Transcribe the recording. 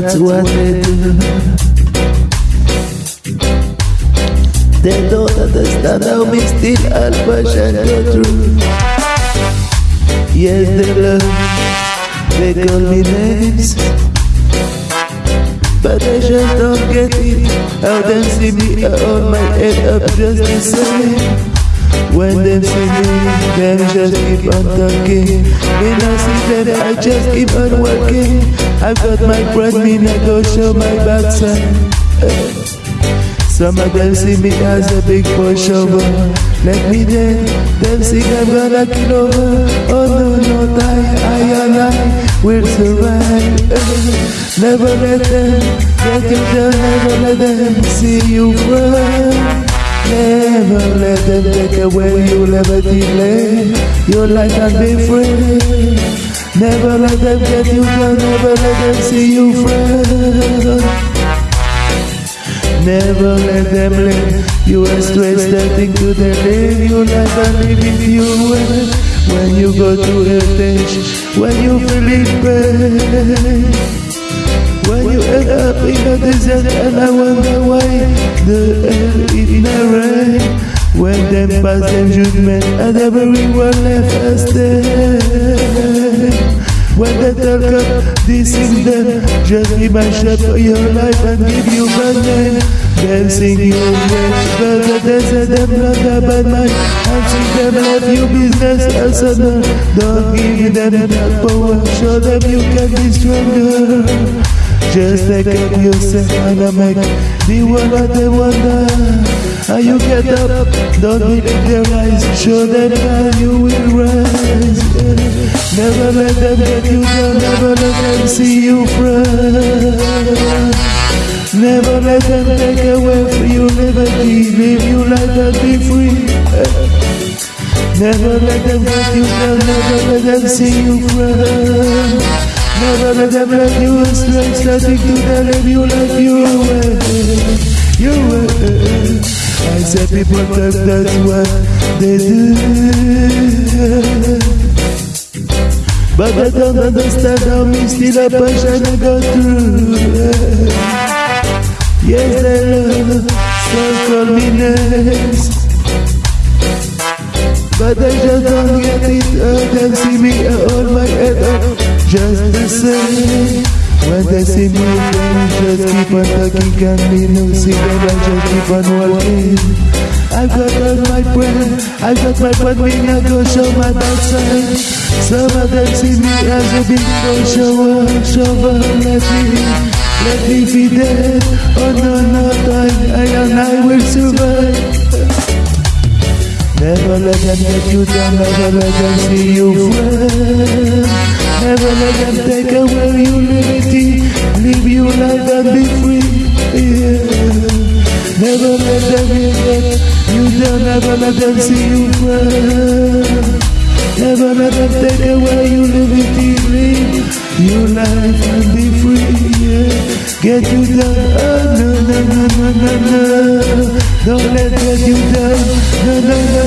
that's what they do. They don't understand how me still and passion go through. Yes, they love, they call me names. But I just don't get it. How them see me, I hold my head up just the same. When them see me, them just keep on talking. When I see them, I just keep on working. I've got my bread, me I go show my backside. Some of them see me as a big pushover. Let me there, them think I'm gonna kill over. Oh no, no, I, I and I will survive. Never let them get you down, never let them see you run. Never let them take away your liberty, your life and be free. Never let them get you down, never let them see you friend. Never let them let you astray, starting to the live your life and live if you. When you go to heritage, when you feel it pain. You up in a desert and I wonder why the hell in the rain When them pass them judgment and everyone left us there When they talk up, this is them Just give my shot for your life and give you my name Them sing your praise, but the desert them not a bad mind And see them left you business as a Don't give them that power, show them you can be stronger just take up yourself and make the one that they wonder How you get up, don't believe their eyes. Show them how you will rise. Never let them get you down, never let them see you front Never let them take away from you liberty. Live your life and be free. Never let them get you down, never let them see you front Never let them let you astray, starting to live you life your way, your way. I said people talk, that's what they do. But I don't understand how me still a passion I go through. Yes, they love, so call me names. Just the same. When they see me, they just keep on talking, can be no see them, I just keep on walking. I've got all my friend, I've got my friend, we not go show my backside. Some of them see me as a big no shower, shower, let me, let me be dead. Oh no, no, I, I and I will survive. Never let them get you down, never let them see you friend. Never let them take away your liberty. Live your life and be free. Yeah. Never let them regret. You don't ever let them see you cry. Never let them take away your liberty. Live your life and be free. Yeah. Get you down. Oh, no, no, no, no, no, no. Don't let get you down. No, no, no.